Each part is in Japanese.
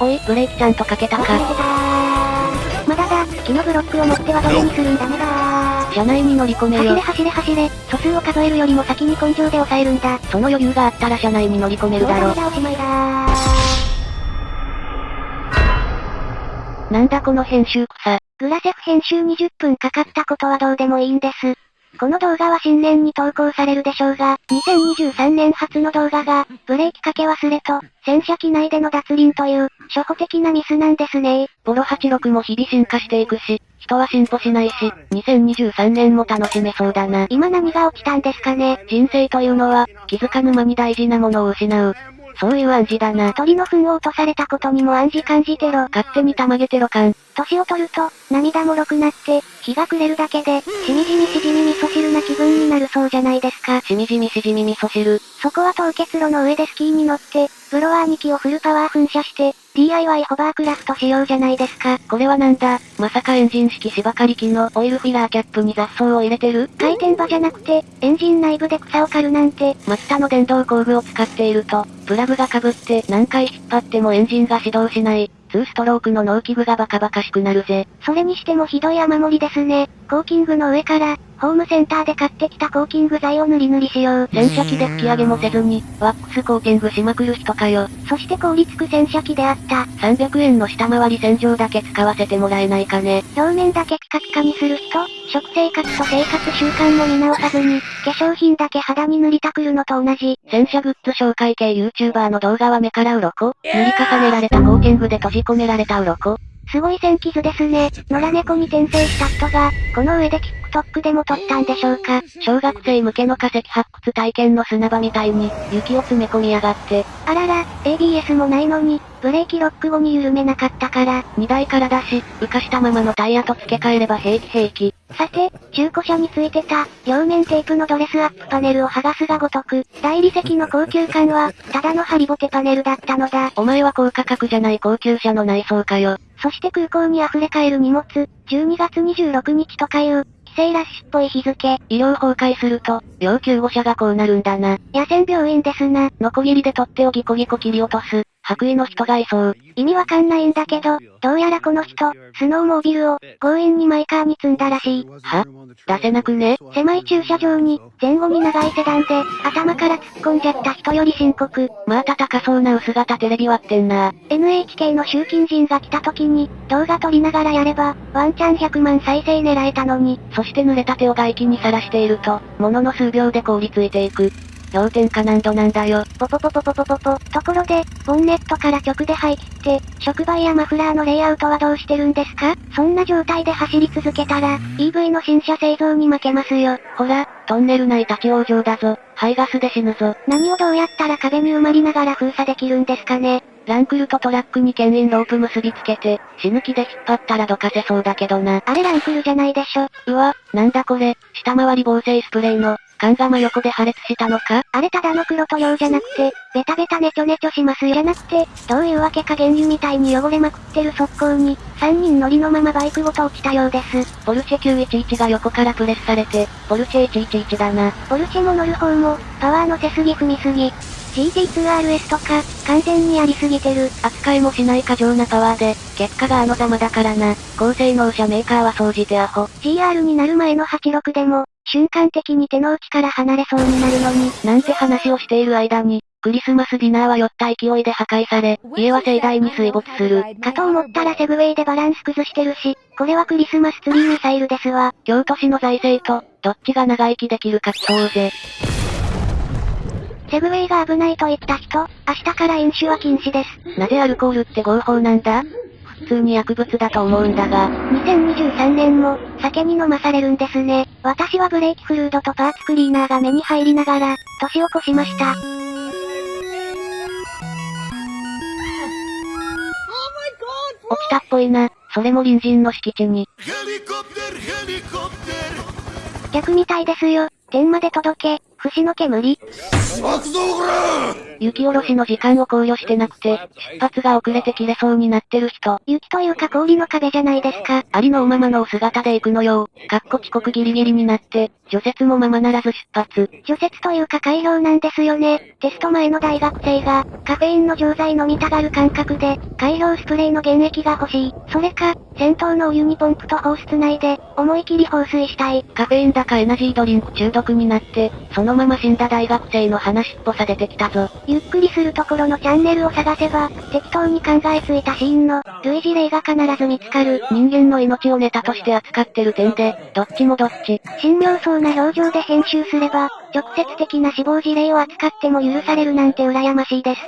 おい、ブレーキちゃんとかけたか。まだだ、木のブロックを持ってはどれにするんだねだー。車内に乗り込め走れよ。走れ走れ、素数を数えるよりも先に根性で抑えるんだ。その余裕があったら車内に乗り込めるだろ。だおしまいだー。なんだこの編集草。グラセフ編集20分かかったことはどうでもいいんです。この動画は新年に投稿されるでしょうが、2023年初の動画が、ブレーキかけ忘れと、洗車機内での脱輪という、初歩的なミスなんですねボロ86も日々進化していくし、人は進歩しないし、2023年も楽しめそうだな。今何が起きたんですかね人生というのは、気づかぬ間に大事なものを失う。そういう暗示だな。鳥の糞を落とされたことにも暗示感じてろ。勝手にたまげてろかん。年を取ると、涙もろくなって、日が暮れるだけで、しみじみしじみ味噌汁な気分になるそうじゃないですか。しみじみしじみ味噌汁。そこは凍結路の上でスキーに乗って、ブロワー2機をフルパワー噴射して、DIY ホバークラフトしようじゃないですか。これはなんだ？まさかエンジン式芝刈り機のオイルフィラーキャップに雑草を入れてる？回転場じゃなくて、エンジン内部で草を刈るなんて、松田の電動工具を使っていると、プラグが被って何回引っ張ってもエンジンが始動しない、2ストロークの農機具がバカバカしくなるぜ。それにしてもひどい雨漏りですね。コーキングの上から、ホームセンターで買ってきたコーキング剤を塗り塗りしよう。洗車機で吹き上げもせずに、ワックスコーティングしまくる人かよ。そして凍りつく洗車機であった。300円の下回り洗浄だけ使わせてもらえないかね。表面だけピカピカにする人、食生活と生活習慣も見直さずに、化粧品だけ肌に塗りたくるのと同じ。洗車グッズ紹介系 YouTuber の動画は目から鱗塗り重ねられたコーティングで閉じ込められた鱗すごい線傷ですね。野良猫に転生した人が、この上で TikTok でも撮ったんでしょうか。小学生向けの化石発掘体験の砂場みたいに、雪を詰め込みやがって、あらら、ABS もないのに、ブレーキロック後に緩めなかったから。荷台から出し、浮かしたままのタイヤと付け替えれば平気平気。さて、中古車についてた、両面テープのドレスアップパネルを剥がすがごとく、大理石の高級感は、ただのハリボテパネルだったのだ。お前は高価格じゃない高級車の内装かよ。そして空港に溢れ返る荷物、12月26日とかいう、帰省ラッシュっぽい日付。医療崩壊すると、要救護者がこうなるんだな。野戦病院ですな。ノコギリで取っ手をギコギコ切り落とす、白衣の人がいそう。意味わかんないんだけど、どうやらこの人、スノーモービルを、強引にマイカーに積んだらしい。は？出せなくね？狭い駐車場に、前後に長いセダンで、頭から突っ込んじゃった人より深刻。また高そうな薄型テレビ割ってんな。NHK の集金人が来た時に、動画撮りながらやれば、ワンチャン100万再生狙えたのに、そして濡れた手を外気にさらしていると、ものの数秒で凍りついていく。氷点下何度なんだよ。ポポポポポポポポ。ところで、ボンネットから直で排気って、触媒やマフラーのレイアウトはどうしてるんですか？そんな状態で走り続けたら、EV の新車製造に負けますよ。ほら、トンネル内立ち往生だぞ。排ガスで死ぬぞ。何をどうやったら壁に埋まりながら封鎖できるんですかね？ランクルとトラックに牽引ロープ結びつけて、死ぬ気で引っ張ったらどかせそうだけどな。あれランクルじゃないでしょ。うわ、なんだこれ、下回り防水スプレーの、缶が真横で破裂したのか？あれただの黒塗料じゃなくて、ベタベタネチョネチョしますよじゃなくて、どういうわけか原油みたいに汚れまくってる速攻に、3人乗りのままバイクごと落ちたようです。ポルシェ911が横からプレスされて、ポルシェ111だな。ポルシェも乗る方も、パワー乗せすぎ踏みすぎ。GT2RS とか、完全にやりすぎてる。扱いもしない過剰なパワーで、結果があのざまだからな。高性能車メーカーは総じてアホ。GR になる前の86でも、瞬間的に手の内から離れそうになるのに、なんて話をしている間に、クリスマスディナーは酔った勢いで破壊され、家は盛大に水没する。かと思ったらセグウェイでバランス崩してるし、これはクリスマスツリーミサイルですわ。京都市の財政と、どっちが長生きできるか競うぜ。セグウェイが危ないと言った人、明日から飲酒は禁止です。なぜアルコールって合法なんだ？普通に薬物だと思うんだが、2023年も、酒に飲まされるんですね。私はブレーキフルードとパーツクリーナーが目に入りながら、年を越しました。落ちたっぽいな。それも隣人の敷地に。逆みたいですよ。天まで届け、節の煙雪下ろしの時間を考慮してなくて、出発が遅れて切れそうになってる人。雪というか氷の壁じゃないですか。ありのおままのお姿で行くのよ。かっこ遅刻ギリギリになって、除雪もままならず出発。除雪というか改良なんですよね。テスト前の大学生が、カフェインの錠剤飲みたがる感覚で、改良スプレーの原液が欲しい。それか、銭湯のお湯にポンプと放出内で、思い切り放水したい。カフェインだかエナジードリンク中毒になって、そのまま死んだ大学生の話っぽさ出てきたぞ。ゆっくりするところのチャンネルを探せば、適当に考えついたシーンの、類似例が必ず見つかる。人間の命をネタとして扱ってる点で、どっちもどっち。神妙そうな表情で編集すれば、直接的な死亡事例を扱っても許されるなんて羨ましいです。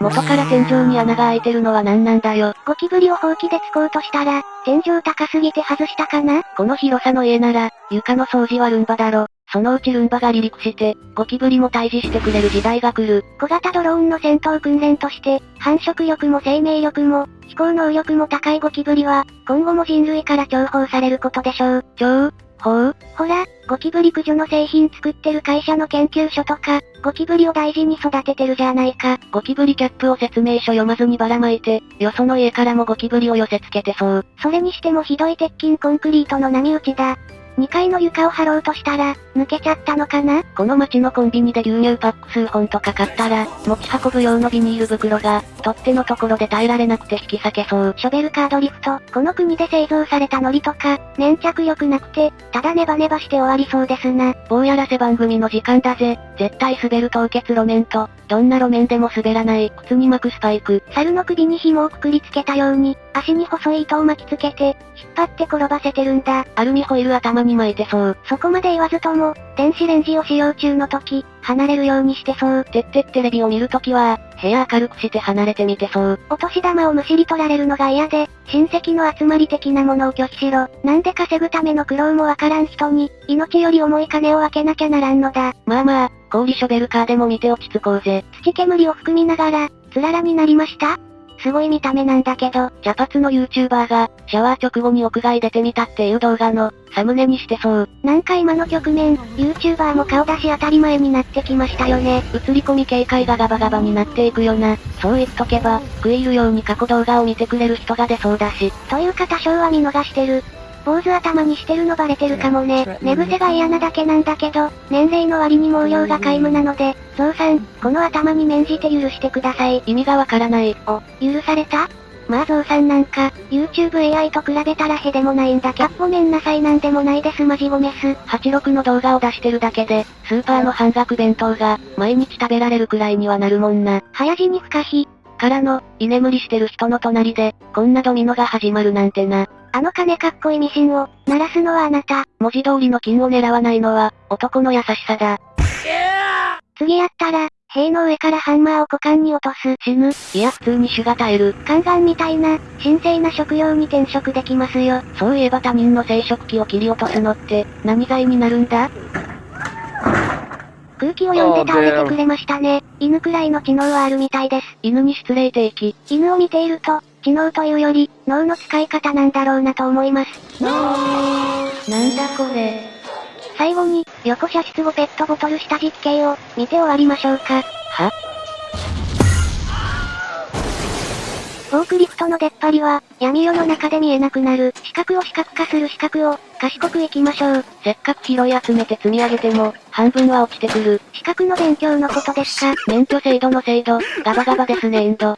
元から天井に穴が開いてるのは何なんだよ。ゴキブリをほうきで突こうとしたら、天井高すぎて外したかな？この広さの家なら、床の掃除はルンバだろ。そのうちルンバが離陸して、ゴキブリも退治してくれる時代が来る。小型ドローンの戦闘訓練として、繁殖力も生命力も、飛行能力も高いゴキブリは、今後も人類から重宝されることでしょう。超ほうほら、ゴキブリ駆除の製品作ってる会社の研究所とか、ゴキブリを大事に育ててるじゃないか。ゴキブリキャップを説明書読まずにばらまいて、よその家からもゴキブリを寄せ付けてそう。それにしてもひどい鉄筋コンクリートの波打ちだ。2階の床を張ろうとしたら、抜けちゃったのかな？この街のコンビニで牛乳パック数本とか買ったら、持ち運ぶ用のビニール袋が、取っ手のところで耐えられなくて引き裂けそう。ショベルカードリフト、この国で製造されたノリとか、粘着力なくて、ただネバネバして終わりそうですな。棒やらせ番組の時間だぜ。絶対滑る凍結路面と、どんな路面でも滑らない、靴に巻くスパイク。猿の首に紐をくくりつけたように、足に細い糸を巻きつけて、引っ張って転ばせてるんだ。アルミホイル頭に巻いてそう。そこまで言わずとも、電子レンジを使用中の時、離れるようにしてそう。てってテレビを見るときは、部屋明るくして離れてみてそう。お年玉をむしり取られるのが嫌で、親戚の集まり的なものを拒否しろ。なんで稼ぐための苦労もわからん人に、命より重い金を分けなきゃならんのだ。まあまあ、氷ショベルカーでも見て落ち着こうぜ。土煙を含みながら、つららになりました？すごい見た目なんだけど、茶髪の YouTuber が、シャワー直後に屋外出てみたっていう動画の、サムネにしてそう。なんか今の局面、YouTuber も顔出し当たり前になってきましたよね。映り込み警戒がガバガバになっていくよな。そう言っとけば、食い入るように過去動画を見てくれる人が出そうだし。というか多少は見逃してる。坊主頭にしてるのバレてるかもね。寝癖が嫌なだけなんだけど、年齢の割に毛量が皆無なので、ゾウさん、この頭に免じて許してください。意味がわからない。お、許された？まあゾウさんなんか、YouTube AI と比べたらへでもないんだけど、ごめんなさいなんでもないですマジゴメス。86の動画を出してるだけで、スーパーの半額弁当が、毎日食べられるくらいにはなるもんな。早死に不可避。からの、居眠りしてる人の隣で、こんなドミノが始まるなんてな。あの金かっこいいミシンを、鳴らすのはあなた。文字通りの金を狙わないのは、男の優しさだ。次やったら、塀の上からハンマーを股間に落とす。死ぬ、いや普通に種が耐える。カンガンみたいな、神聖な食用に転職できますよ。そういえば他人の生殖器を切り落とすのって、何罪になるんだ？空気を読んで倒れてくれましたね。犬くらいの知能はあるみたいです。犬に失礼定期。犬を見ていると、知能というより、脳の使い方なんだろうなと思います。なんだこれ。最後に、横射出後ペットボトル下実験を、見て終わりましょうか。は？フォークリフトの出っ張りは、闇夜の中で見えなくなる。四角を四角化する四角を、賢くいきましょう。せっかく拾い集めて積み上げても、半分は落ちてくる。四角の勉強のことですか免許制度の制度、ガバガバですねエンド。